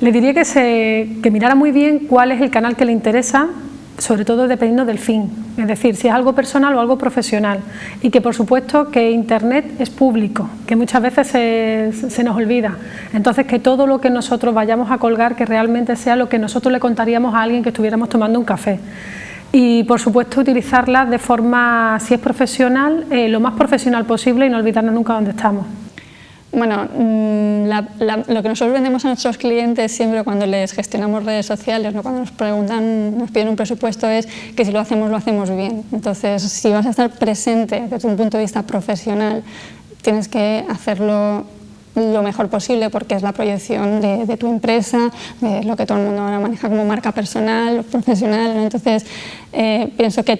Le diría que, se, que mirara muy bien cuál es el canal que le interesa, sobre todo dependiendo del fin, es decir, si es algo personal o algo profesional. Y que por supuesto que Internet es público, que muchas veces se, se, nos olvida, entonces que todo lo que nosotros vayamos a colgar que realmente sea lo que nosotros le contaríamos a alguien que estuviéramos tomando un café. Y por supuesto utilizarla de forma, si es profesional, eh, lo más profesional posible y no olvidarnos nunca dónde estamos. Bueno, mm, lo que nosotros vendemos a nuestros clientes siempre cuando les gestionamos redes sociales, ¿no? cuando nos preguntan, nos piden un presupuesto, es que si lo hacemos, lo hacemos bien. Entonces, si vas a estar presente desde un punto de vista profesional, tienes que hacerlo lo mejor posible porque es la proyección de, tu empresa, de lo que todo el mundo ahora maneja como marca personal, profesional. Entonces, eh, pienso que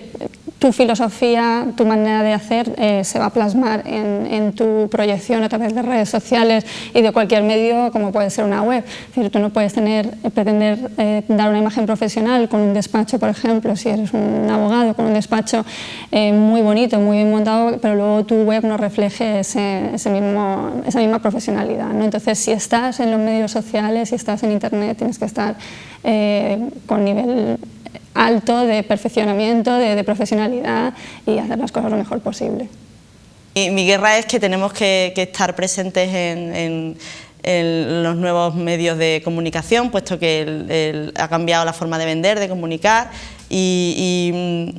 tu filosofía, tu manera de hacer eh, se va a plasmar en, tu proyección a través de redes sociales y de cualquier medio como puede ser una web. Es decir, tú no puedes tener, eh, pretender eh, dar una imagen profesional con un despacho, por ejemplo, si eres un abogado con un despacho muy bonito, muy bien montado, pero luego tu web no refleje ese, mismo, esa misma profesionalidad. ¿no? Entonces, si estás en los medios sociales, si estás en internet, tienes que estar con nivel alto de perfeccionamiento, de, profesionalidad y hacer las cosas lo mejor posible. mi guerra es que tenemos que, estar presentes en, los nuevos medios de comunicación, puesto que ha cambiado la forma de vender, de comunicar y,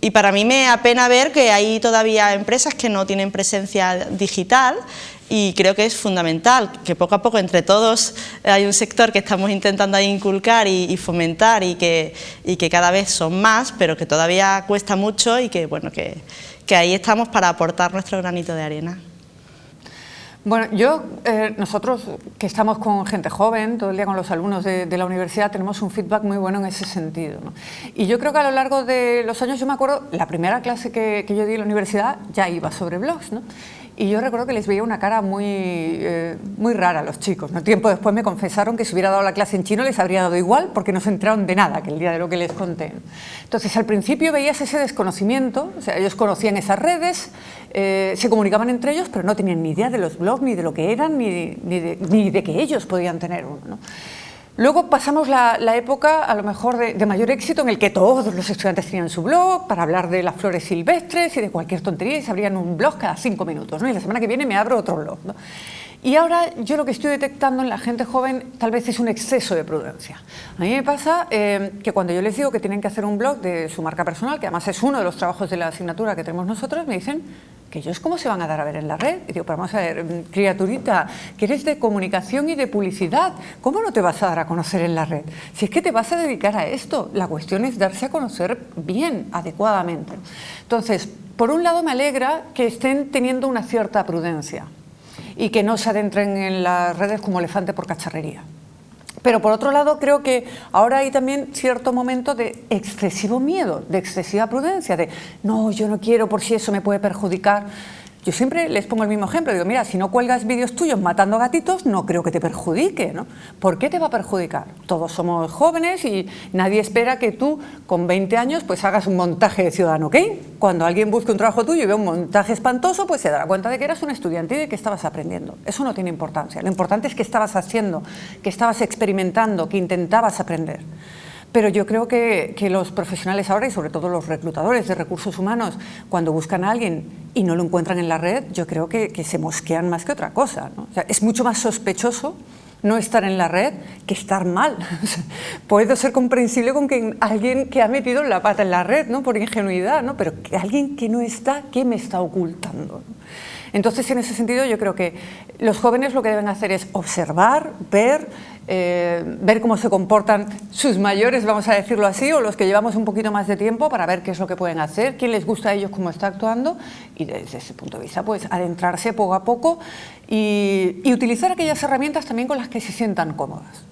y para mí me apena ver que hay todavía empresas que no tienen presencia digital y creo que es fundamental que poco a poco entre todos hay un sector que estamos intentando inculcar y, fomentar y que, y que, cada vez son más, pero que todavía cuesta mucho y que, bueno, que, que ahí estamos para aportar nuestro granito de arena. Bueno, yo, eh, nosotros que estamos con gente joven, todo el día con los alumnos de, la universidad, tenemos un feedback muy bueno en ese sentido. Y yo creo que a lo largo de los años, yo me acuerdo, la primera clase que, que yo di en la universidad ya iba sobre blogs, ¿no? Y yo recuerdo que les veía una cara muy, eh, muy rara a los chicos. ¿no? Tiempo después me confesaron que si hubiera dado la clase en chino les habría dado igual porque no se enteraron de nada que el día de lo que les conté. Entonces al principio veías ese desconocimiento, o sea, ellos conocían esas redes, eh, se comunicaban entre ellos, pero no tenían ni idea de los blogs, ni de lo que eran, ni, ni, de, ni de, que ellos podían tener uno. ¿no? Luego pasamos la, época, a lo mejor, de, mayor éxito en el que todos los estudiantes tenían su blog para hablar de las flores silvestres y de cualquier tontería y se abrían un blog cada cinco minutos, ¿no? y la semana que viene me abro otro blog. Y ahora yo lo que estoy detectando en la gente joven tal vez es un exceso de prudencia. A mí me pasa eh, que cuando yo les digo que tienen que hacer un blog de su marca personal, que además es uno de los trabajos de la asignatura que tenemos nosotros, me dicen que ellos cómo se van a dar a ver en la red. Y digo, pero vamos a ver, mm, criaturita, que eres de comunicación y de publicidad, ¿cómo no te vas a dar a conocer en la red? Si es que te vas a dedicar a esto, la cuestión es darse a conocer bien, adecuadamente. Entonces, por un lado me alegra que estén teniendo una cierta prudencia y que no se adentren en las redes como elefante por cacharrería. Pero por otro lado creo que ahora hay también cierto momento de excesivo miedo, de excesiva prudencia, de no, yo no quiero por si eso me puede perjudicar. Yo siempre les pongo el mismo ejemplo, digo, mira, si no cuelgas vídeos tuyos matando gatitos, no creo que te perjudique, ¿no? ¿Por qué te va a perjudicar? Todos somos jóvenes y nadie espera que tú, con 20 años, pues hagas un montaje de Ciudadano Kane. Cuando alguien busque un trabajo tuyo y ve un montaje espantoso, pues se dará cuenta de que eras un estudiante y de que estabas aprendiendo. Eso no tiene importancia. Lo importante es que estabas haciendo, que estabas experimentando, que intentabas aprender. Pero yo creo que, los profesionales ahora, y sobre todo los reclutadores de recursos humanos, cuando buscan a alguien y no lo encuentran en la red, yo creo que, se mosquean más que otra cosa. es mucho más sospechoso no estar en la red que estar mal. Puede ser comprensible con que alguien que ha metido la pata en la red, ¿no? por ingenuidad, pero que alguien que no está, ¿qué me está ocultando? Entonces, en ese sentido, yo creo que los jóvenes lo que deben hacer es observar, ver, eh, ver cómo se comportan sus mayores, vamos a decirlo así, o los que llevamos un poquito más de tiempo para ver qué es lo que pueden hacer, quién les gusta a ellos cómo está actuando y desde ese punto de vista pues adentrarse poco a poco y, y utilizar aquellas herramientas también con las que se sientan cómodas.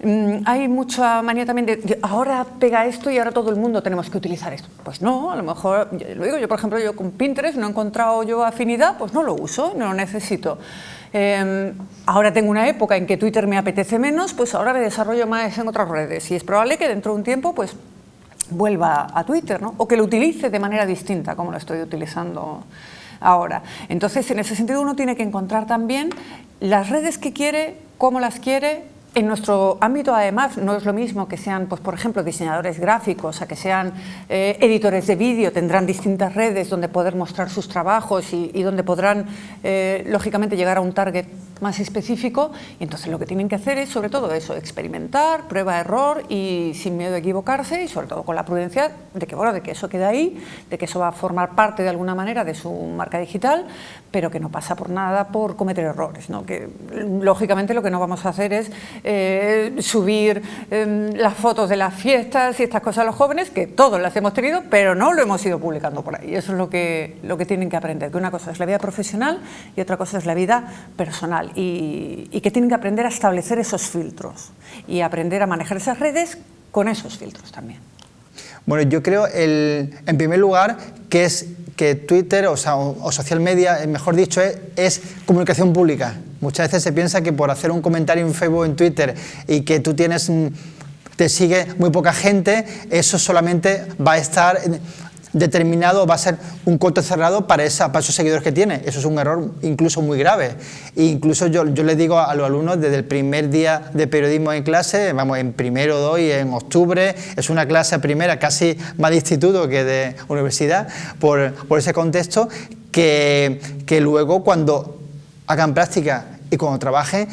Mm, hay mucha manía también de, ahora pega esto y ahora todo el mundo tenemos que utilizar esto. Pues no, a lo mejor, lo digo yo por ejemplo, yo con Pinterest no he encontrado yo afinidad, pues no lo uso, no lo necesito. Em, ahora tengo una época en que Twitter me apetece menos, pues ahora me desarrollo más en otras redes y es probable que dentro de un tiempo pues vuelva a Twitter, ¿no? o que lo utilice de manera distinta como lo estoy utilizando ahora. Entonces, en ese sentido uno tiene que encontrar también las redes que quiere, cómo las quiere, en nuestro ámbito, además, no es lo mismo que sean, pues, por ejemplo, diseñadores gráficos, a que sean eh, editores de vídeo, tendrán distintas redes donde poder mostrar sus trabajos y, donde podrán, eh, lógicamente, llegar a un target más específico. Y entonces lo que tienen que hacer es, sobre todo, eso, experimentar, prueba-error y sin miedo a equivocarse y, sobre todo, con la prudencia de que, bueno, de que eso queda ahí, de que eso va a formar parte, de alguna manera, de su marca digital, pero que no pasa por nada por cometer errores, ¿no? que, lógicamente, lo que no vamos a hacer es eh, subir em, las fotos de las fiestas y estas cosas a los jóvenes, que todos las hemos tenido, pero no lo hemos ido publicando por ahí. Eso es lo que, lo que tienen que aprender, que una cosa es la vida profesional y otra cosa es la vida personal. Y, que tienen que aprender a establecer esos filtros y aprender a manejar esas redes con esos filtros también. Bueno, yo creo, el, en primer lugar, que es que Twitter o, social media, mejor dicho, es, comunicación pública. Muchas veces se piensa que por hacer un comentario en Facebook en Twitter y que tú tienes, te sigue muy poca gente, eso solamente va a estar determinado va a ser un coto cerrado para, para esos seguidores que tiene. Eso es un error incluso muy grave. E incluso yo, yo les digo a los alumnos desde el primer día de periodismo en clase, vamos, en primero doy, en octubre, es una clase primera casi más de instituto que de universidad, por, por ese contexto, que, que luego cuando hagan práctica y cuando trabajen,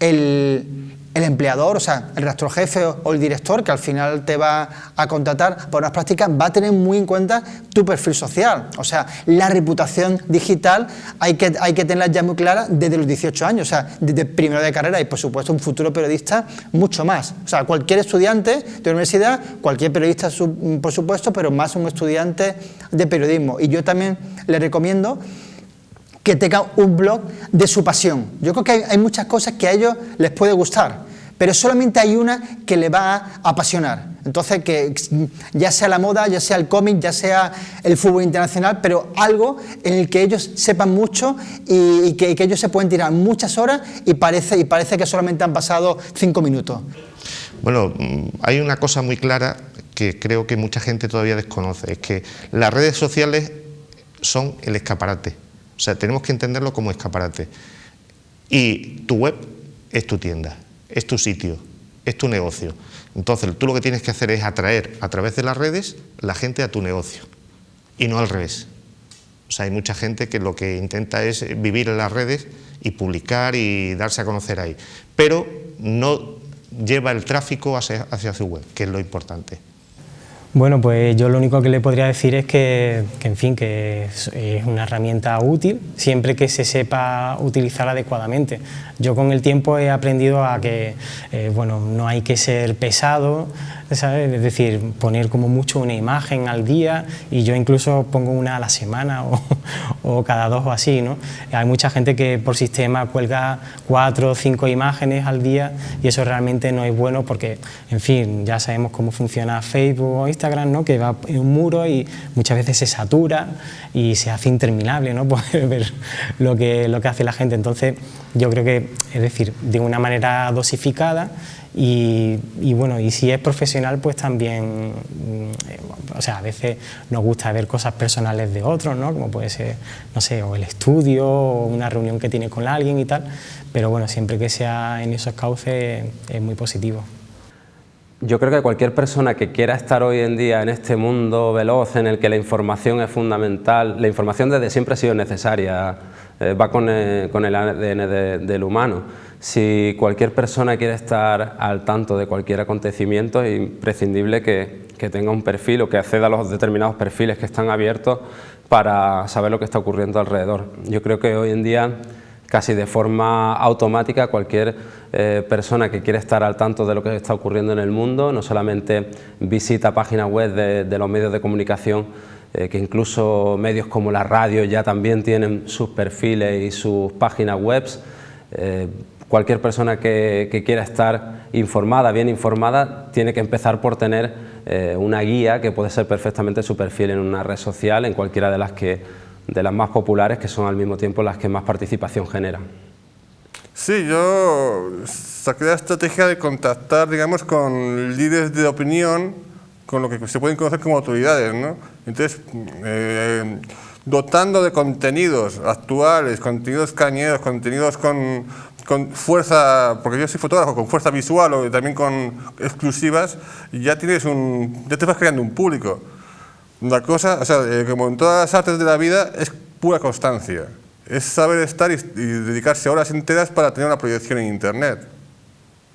el, el empleador, o sea, el rastro jefe o el director que al final te va a contratar por unas prácticas va a tener muy en cuenta tu perfil social. O sea, la reputación digital hay que, hay que tenerla ya muy clara desde los 18 años, o sea, desde primero de carrera y por supuesto un futuro periodista mucho más. O sea, cualquier estudiante de universidad, cualquier periodista por supuesto, pero más un estudiante de periodismo. Y yo también le recomiendo que tenga un blog de su pasión. Yo creo que hay, muchas cosas que a ellos les puede gustar, pero solamente hay una que le va a apasionar. Entonces, que ya sea la moda, ya sea el cómic, ya sea el fútbol internacional, pero algo en el que ellos sepan mucho y, que, ellos se pueden tirar muchas horas y parece, que solamente han pasado cinco minutos. Bueno, mm, hay una cosa muy clara que creo que mucha gente todavía desconoce, es que las redes sociales son el escaparate o sea, tenemos que entenderlo como escaparate. Y tu web es tu tienda, es tu sitio, es tu negocio. Entonces, tú lo que tienes que hacer es atraer a través de las redes la gente a tu negocio y no al revés. O sea, hay mucha gente que lo que intenta es vivir en las redes y publicar y darse a conocer ahí, pero no lleva el tráfico hacia, hacia su web, que es lo importante. Bueno, pues yo lo único que le podría decir es que, en fin, que es, una herramienta útil siempre que se sepa utilizar adecuadamente. Yo con el tiempo he aprendido a que, eh, bueno, no hay que ser pesado, es decir, poner como mucho una imagen al día y yo incluso pongo una a la semana o, cada dos o así, ¿no? Hay mucha gente que por sistema cuelga cuatro o cinco imágenes al día y eso realmente no es bueno porque, en fin, ya sabemos cómo funciona Facebook o Instagram, ¿no? Que va en un muro y muchas veces se satura y se hace interminable, ¿no? Poder ver lo que, lo que hace la gente. Entonces, yo creo que, es decir, de una manera dosificada y, bueno, y si es profesional, pues también, mm, o sea, a veces nos gusta ver cosas personales de otros, ¿no? Como puede ser, no sé, o el estudio, o una reunión que tiene con alguien y tal, pero bueno, siempre que sea en esos cauces es muy positivo. Yo creo que cualquier persona que quiera estar hoy en día en este mundo veloz en el que la información es fundamental, la información desde siempre ha sido necesaria, eh, va con el, con el ADN del humano, si cualquier persona quiere estar al tanto de cualquier acontecimiento, es imprescindible que, tenga un perfil o que acceda a los determinados perfiles que están abiertos para saber lo que está ocurriendo alrededor. Yo creo que hoy en día, casi de forma automática, cualquier eh, persona que quiere estar al tanto de lo que está ocurriendo en el mundo, no solamente visita páginas web de, los medios de comunicación, eh, que incluso medios como la radio ya también tienen sus perfiles y sus páginas web, eh, cualquier persona que, quiera estar informada, bien informada, tiene que empezar por tener eh, una guía que puede ser perfectamente su perfil en una red social, en cualquiera de las, que, de las más populares, que son al mismo tiempo las que más participación generan. Sí, yo saqué la estrategia de contactar, digamos, con líderes de opinión, con lo que se pueden conocer como autoridades, ¿no? Entonces, eh, dotando de contenidos actuales, contenidos cañeros, contenidos con con fuerza, porque yo soy fotógrafo, con fuerza visual o también con exclusivas, ya tienes un, ya te vas creando un público. La cosa, o sea, eh, como en todas las artes de la vida, es pura constancia. Es saber estar y, dedicarse horas enteras para tener una proyección en Internet.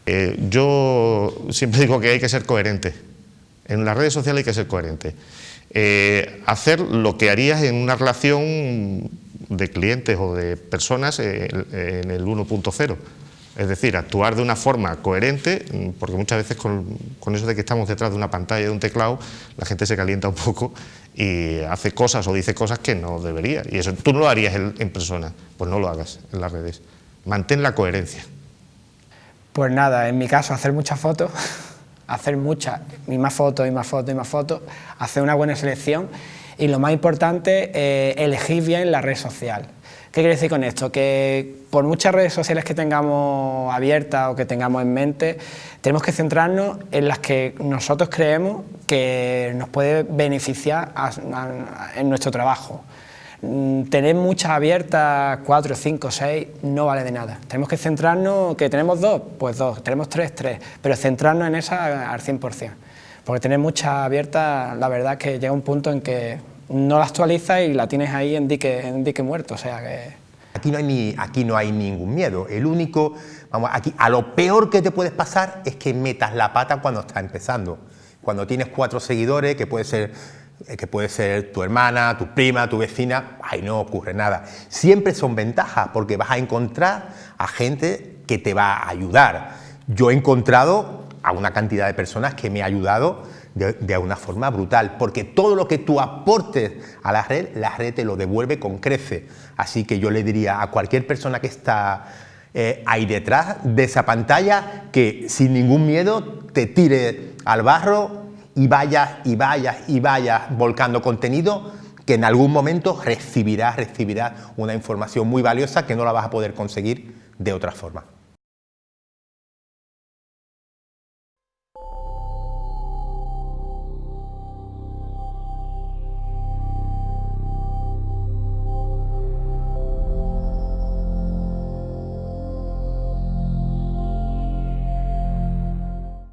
Eh, yo siempre digo que hay que ser coherente. En las redes sociales hay que ser coherente. Eh, hacer lo que harías en una relación de clientes o de personas en el 1.0. Es decir, actuar de una forma coherente, mm, porque muchas veces con, eso de que estamos detrás de una pantalla, de un teclado, la gente se calienta un poco y hace cosas o dice cosas que no debería. Y eso tú no lo harías en, persona, pues no lo hagas en las redes. Mantén la coherencia. Pues nada, en mi caso hacer muchas fotos, hacer muchas, y más fotos, y más fotos, y más fotos, hacer una buena selección y lo más importante, eh, elegir bien la red social. ¿Qué quiere decir con esto? Que por muchas redes sociales que tengamos abiertas o que tengamos en mente, tenemos que centrarnos en las que nosotros creemos que nos puede beneficiar en nuestro trabajo. Mm, tener muchas abiertas, cuatro, cinco, seis, no vale de nada. Tenemos que centrarnos, que tenemos dos, pues dos, tenemos tres, tres, pero centrarnos en esa al 100%. Porque tener muchas abiertas, la verdad que llega un punto en que no la actualizas y la tienes ahí en dique, en dique muerto, o sea que... Aquí no, hay ni, aquí no hay ningún miedo, el único, vamos, aquí a lo peor que te puedes pasar es que metas la pata cuando estás empezando. Cuando tienes cuatro seguidores, que puede ser eh, que puede ser tu hermana, tu prima, tu vecina, ahí no ocurre nada. Siempre son ventajas porque vas a encontrar a gente que te va a ayudar. Yo he encontrado a una cantidad de personas que me ha ayudado de, una forma brutal, porque todo lo que tú aportes a la red, la red te lo devuelve con crece. Así que yo le diría a cualquier persona que está eh, ahí detrás de esa pantalla que sin ningún miedo te tire al barro y vayas y vayas y vayas volcando contenido que en algún momento recibirás, recibirás una información muy valiosa que no la vas a poder conseguir de otra forma.